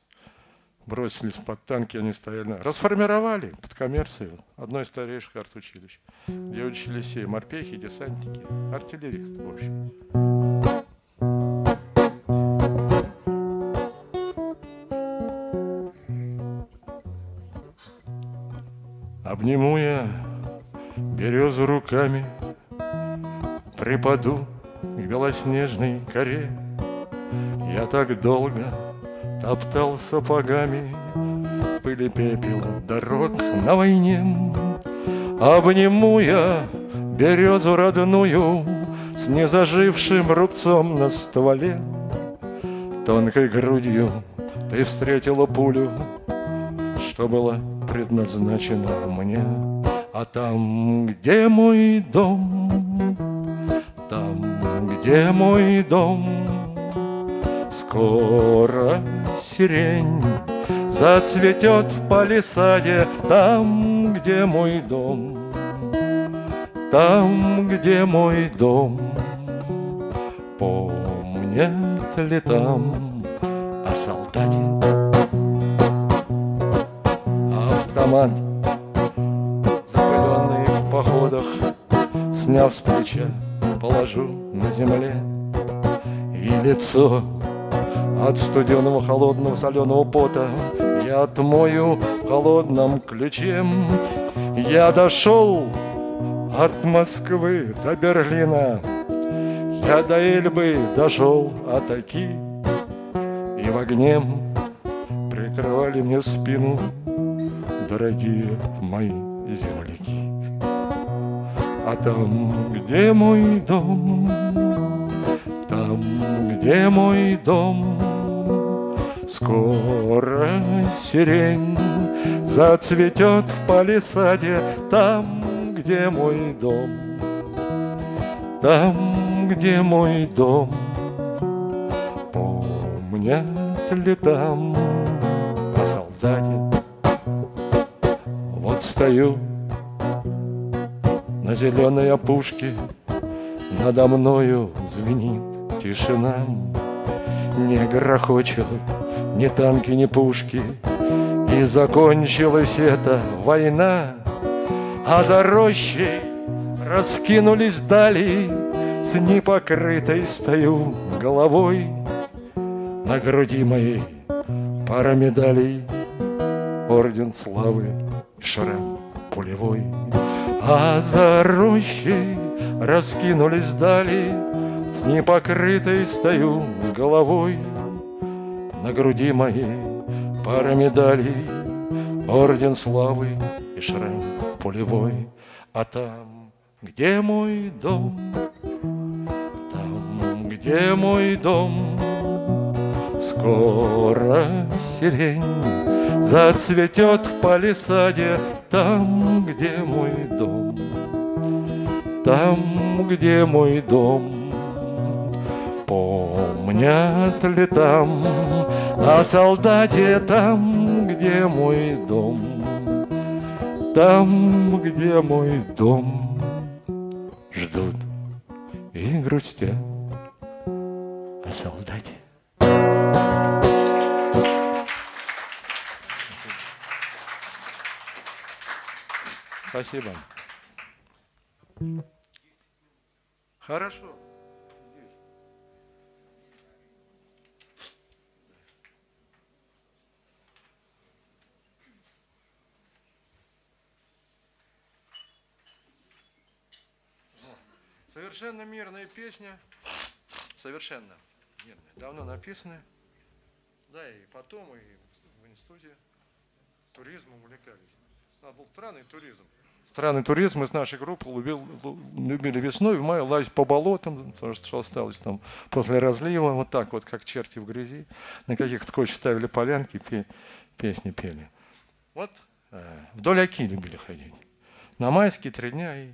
бросились под танки, они стояли. Расформировали под коммерцию одно из старейших артучилищ, где учились все морпехи, десантники, артиллеристы, в общем. Обниму я березу руками, Припаду к белоснежной коре. Я так долго Топтал сапогами пыли пепел дорог на войне. Обниму я березу родную С незажившим рубцом на стволе. Тонкой грудью ты встретила пулю, Что было предназначено мне. А там, где мой дом, там, где мой дом, Скоро сирень Зацветет в палисаде Там, где мой дом Там, где мой дом Помнят ли там о солдате Автомат. Запыленный в походах. Сняв с плеча, положу на земле. И лицо от студеного, холодного, соленого пота. Я отмою холодным ключем Я дошел от Москвы до Берлина. Я до Эльбы дошел от Аки И в огне прикрывали мне спину Дорогие мои земляки. А там, где мой дом Там, где мой дом Скоро сирень Зацветет в палисаде Там, где мой дом Там, где мой дом Помнят ли там о солдате стою на зеленой опушке. Надо мною звенит тишина. Не грохочут ни танки, ни пушки. И закончилась эта война. А за рощей раскинулись дали. С непокрытой стою головой. На груди моей пара медалей. Орден славы, шрам пулевой. А за рощей раскинулись дали С непокрытой стою головой. На груди моей пара медалей, Орден славы и шрам пулевой. А там, где мой дом, там, где мой дом, Скоро сирень зацветет в палисаде, Там, где мой дом, там, где мой дом. Помнят ли там о солдате там, где мой дом? Там, где мой дом, ждут и грустят о солдате. Спасибо. Хорошо. Совершенно мирная песня, совершенно мирная, давно написанная. Да, и потом, и в институте туризмом увлекались. Нас был странный туризм. Странный туризм из нашей группы любил, любили весной, в мае лазить по болотам, то, что осталось там после разлива, вот так вот, как черти в грязи. На каких-то кочек ставили полянки, пе, песни пели. Вот э, вдоль Оки любили ходить. На майские три дня и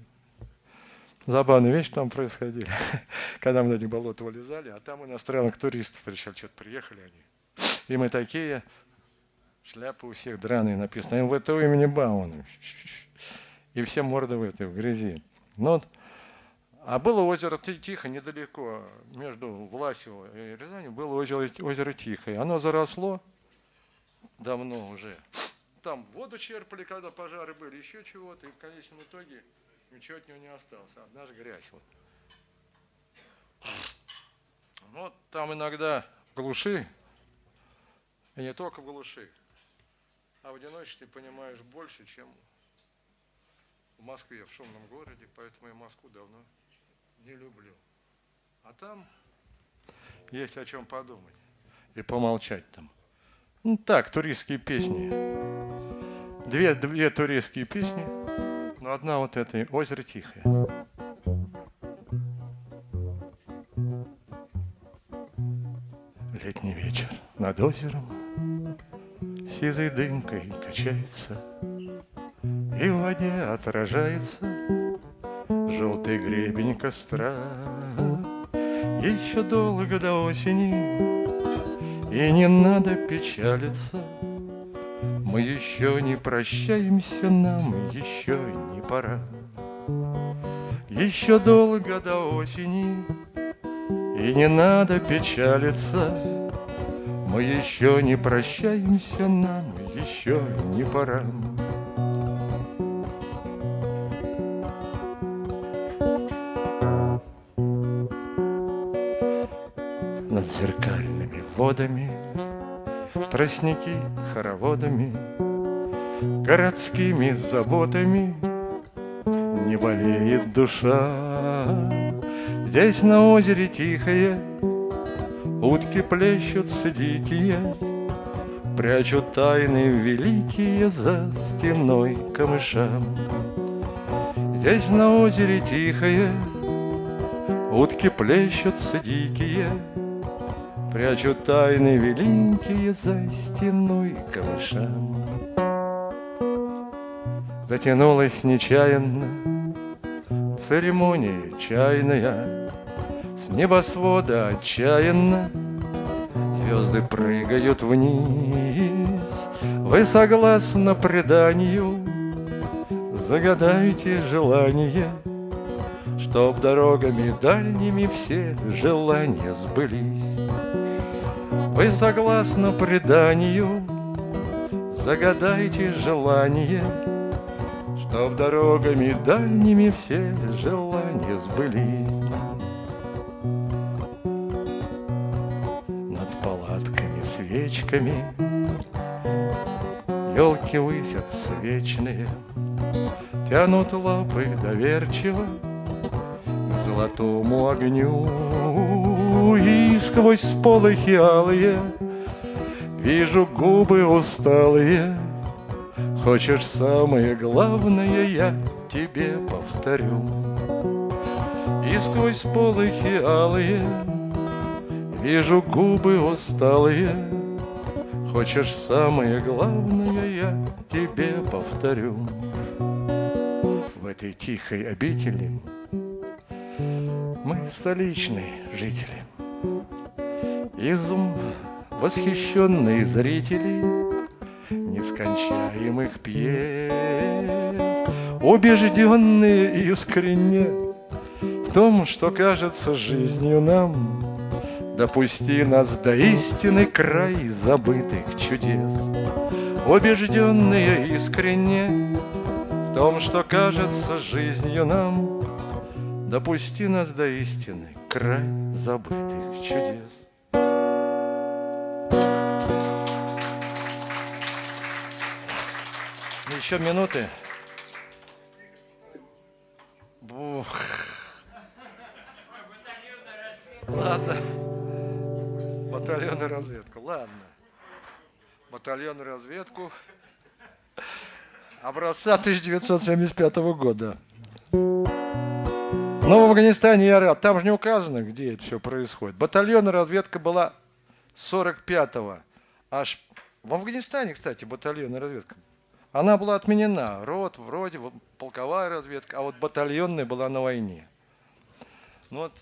Забавные вещи там происходили, когда мы на эти болота вылезали, а там иностранных туристов встречали, что-то приехали они. И мы такие, шляпы у всех драные написано, МВТ имени Бауна. И все морды в этой, в грязи. Ну, а было озеро Тихо недалеко, между Власево и Рязанью было озеро, озеро Тихое. Оно заросло давно уже. Там воду черпали, когда пожары были, еще чего-то. И в конечном итоге ничего от него не осталось, одна же грязь. Вот. Ну, вот там иногда глуши, и не только глуши, а в одиночестве понимаешь больше, чем в Москве, в шумном городе, поэтому я Москву давно не люблю. А там есть о чем подумать и помолчать там. Ну так, туристские песни. Две, две туристские песни. Но одна вот эта, озеро тихое. Летний вечер над озером Сизой дымкой качается И в воде отражается Желтый гребень костра Еще долго до осени И не надо печалиться мы еще не прощаемся, нам еще не пора. Еще долго до осени, и не надо печалиться. Мы еще не прощаемся, нам еще не пора. Водами Тростники хороводами городскими заботами не болеет душа. Здесь на озере тихое утки плещутся дикие, Прячут тайны великие за стеной камышам. Здесь на озере тихое Утки плещутся дикие, Прячут тайны великие за стеной камышам. Затянулась нечаянно Церемония чайная С небосвода отчаянно Звезды прыгают вниз Вы согласно преданию Загадайте желание Чтоб дорогами дальними все желания сбылись Вы согласно преданию? Загадайте желание Чтоб дорогами дальними все желания сбылись. Над палатками свечками Елки высятся вечные Тянут лапы доверчиво К золотому огню И сквозь сполохи алые Вижу губы усталые. Хочешь самое главное, я тебе повторю. И сквозь полохи алые Вижу губы усталые. Хочешь самое главное, я тебе повторю. В этой тихой обители Мы столичные жители Изум восхищенные зрители нескончаемых пьес, Убежденные искренне в том, что кажется жизнью нам, Допусти нас до истины край забытых чудес. Убежденные искренне в том, что кажется жизнью нам, Допусти нас до истины край забытых чудес. Еще минуты. Бух. Ладно. Батальонную разведку. Ладно. Батальонную разведку. Образца 1975 года. Но в Афганистане я рад. Там же не указано, где это все происходит. Батальонная разведка была 45-го. Аж в Афганистане, кстати, батальонная разведка. Она была отменена. Рот, вроде, полковая разведка, а вот батальонная была на войне. Ну вот,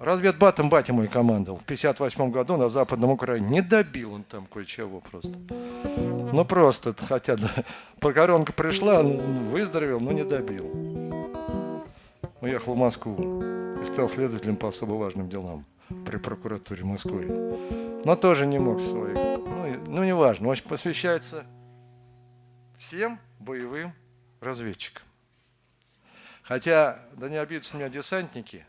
разведбатом батя мой командовал в 58 году на Западном Украине. Не добил он там кое-чего просто. Ну просто, хотя да, покоронка пришла, ну, выздоровел, но не добил. Уехал в Москву и стал следователем по особо важным делам при прокуратуре Москвы. Но тоже не мог своих. Ну, ну неважно, он посвящается всем боевым разведчикам. Хотя, да не обидятся меня десантники,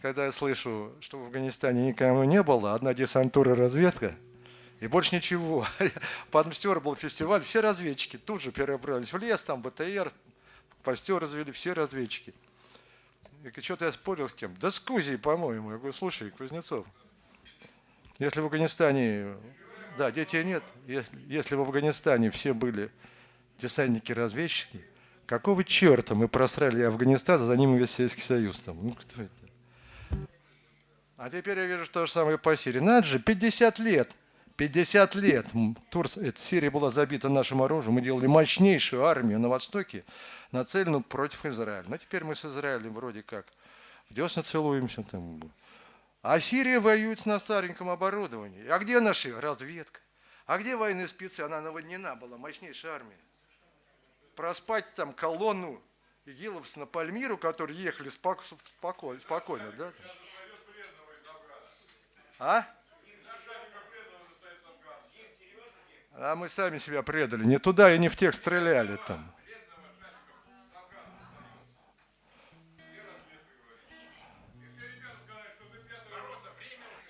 когда я слышу, что в Афганистане никому не было, одна десантура разведка, и больше ничего. Подмстер был фестиваль, все разведчики тут же перебрались в лес, там БТР, постер развели, все разведчики. И что-то я спорил с кем? Да с Кузей, по-моему. Я говорю, слушай, Кузнецов, если в Афганистане, да, детей нет, если, если в Афганистане все были десантники-разведчики, какого черта мы просрали Афганистан, за ним весь Советский Союз там? Ну, кто это? А теперь я вижу то же самое по Сирии. Надо же, 50 лет, 50 лет Турс, эта Сирия была забита нашим оружием, мы делали мощнейшую армию на Востоке, нацеленную против Израиля. Но теперь мы с Израилем вроде как в десна целуемся. Там. А Сирия воюет на стареньком оборудовании. А где наша разведка? А где военные спецы? Она наводнена была, мощнейшая армия проспать там колонну игиловцев на Пальмиру, которые ехали спокойно, спокойно да? А? А мы сами себя предали. Не туда и не в тех стреляли там.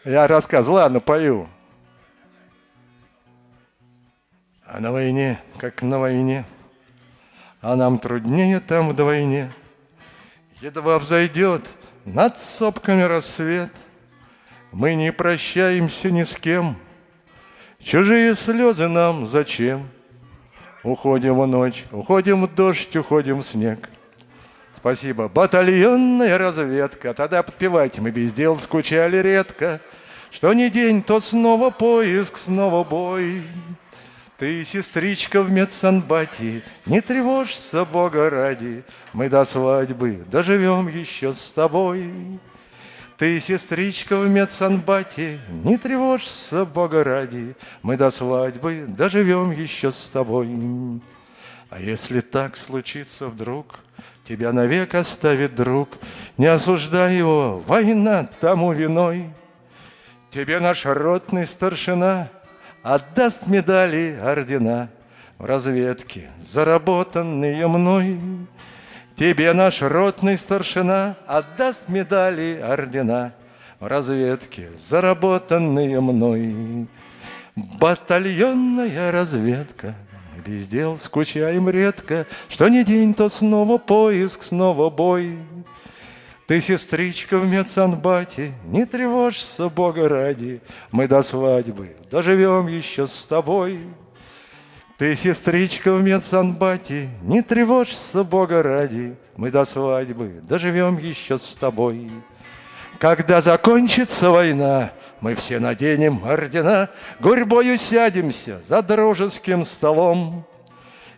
Я рассказывал, ладно, пою. на войне, как на войне, А нам труднее там вдвойне. Едва взойдет над сопками рассвет, Мы не прощаемся ни с кем. Чужие слезы нам зачем? Уходим в ночь, уходим в дождь, уходим в снег. Спасибо. Батальонная разведка. Тогда подпевайте, мы без дел скучали редко. Что ни день, то снова поиск, снова бой. Ты, сестричка в медсанбате, не тревожься, Бога ради, Мы до свадьбы доживем еще с тобой. Ты, сестричка в медсанбате, не тревожься, Бога ради, Мы до свадьбы доживем еще с тобой. А если так случится вдруг, Тебя навек оставит друг, Не осуждай его, война тому виной. Тебе наш ротный старшина Отдаст медали, ордена В разведке, заработанные мной. Тебе наш ротный старшина Отдаст медали, ордена В разведке, заработанные мной. Батальонная разведка — без дел скучаем редко, Что не день, то снова поиск, снова бой. Ты, сестричка в медсанбате, Не тревожься, Бога ради, Мы до свадьбы доживем еще с тобой. Ты, сестричка в медсанбате, Не тревожься, Бога ради, Мы до свадьбы доживем еще с тобой. Когда закончится война, мы все наденем ордена, Гурьбою сядемся за дружеским столом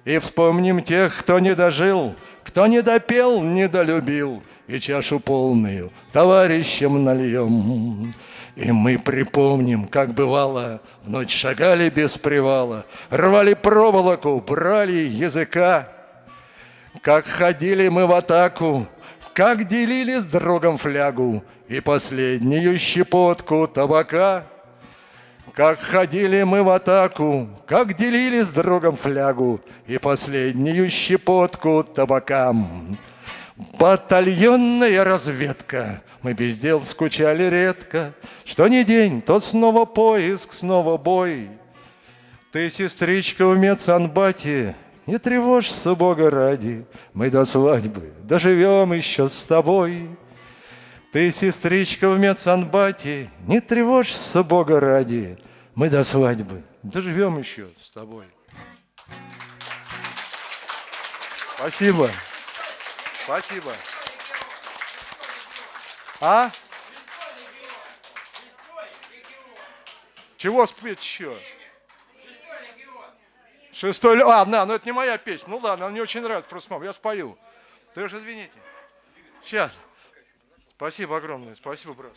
И вспомним тех, кто не дожил, Кто не допел, не долюбил, И чашу полную товарищам нальем. И мы припомним, как бывало, В ночь шагали без привала, Рвали проволоку, брали языка, Как ходили мы в атаку, как делили с другом флягу и последнюю щепотку табака. Как ходили мы в атаку, как делили с другом флягу и последнюю щепотку табака. Батальонная разведка, мы без дел скучали редко, Что не день, то снова поиск, снова бой. Ты, сестричка, в медсанбате, не тревожься, Бога ради, мы до свадьбы доживем еще с тобой. Ты, сестричка в медсанбате, не тревожься, Бога ради, мы до свадьбы доживем еще с тобой. Спасибо. Спасибо. А? Чего спеть еще? Шестой... А, на, ну это не моя песня. Ну ладно, она мне очень нравится, просто я спою. Ты уж извините. Сейчас. Спасибо огромное, спасибо, брат.